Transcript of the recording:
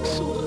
Excellent.